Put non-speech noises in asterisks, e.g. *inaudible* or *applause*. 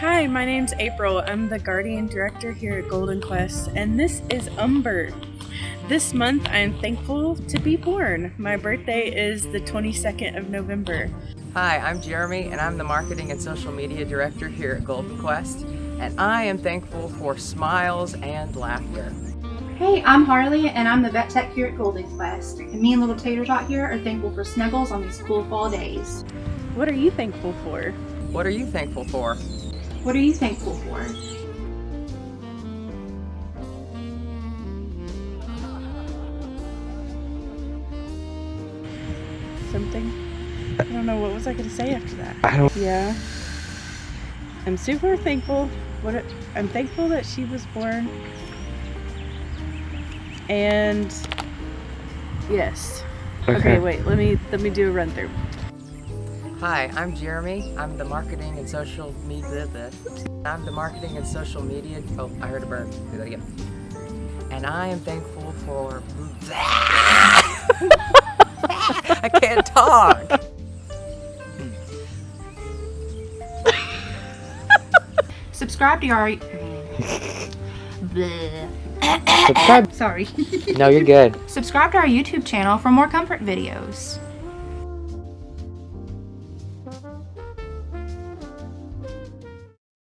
Hi, my name's April. I'm the Guardian Director here at Golden Quest, and this is Umber. This month, I am thankful to be born. My birthday is the 22nd of November. Hi, I'm Jeremy, and I'm the Marketing and Social Media Director here at Golden Quest, and I am thankful for smiles and laughter. Hey, I'm Harley, and I'm the vet tech here at Golden Quest. And me and little Tater Tot here are thankful for snuggles on these cool fall days. What are you thankful for? What are you thankful for? What are you thankful for? Something? I don't know. What was I going to say after that? I don't. Yeah. I'm super thankful. What it, I'm thankful that she was born. And yes. Okay. Okay. wait. Let me let me do a run through. Hi, I'm Jeremy. I'm the Marketing and Social Media. I'm the Marketing and Social Media. Oh, I heard a bird. Do that again. And I am thankful for. *laughs* I can't talk. Subscribe to our. Subscribe. Sorry. No, you're good. Subscribe to our YouTube channel for more comfort videos.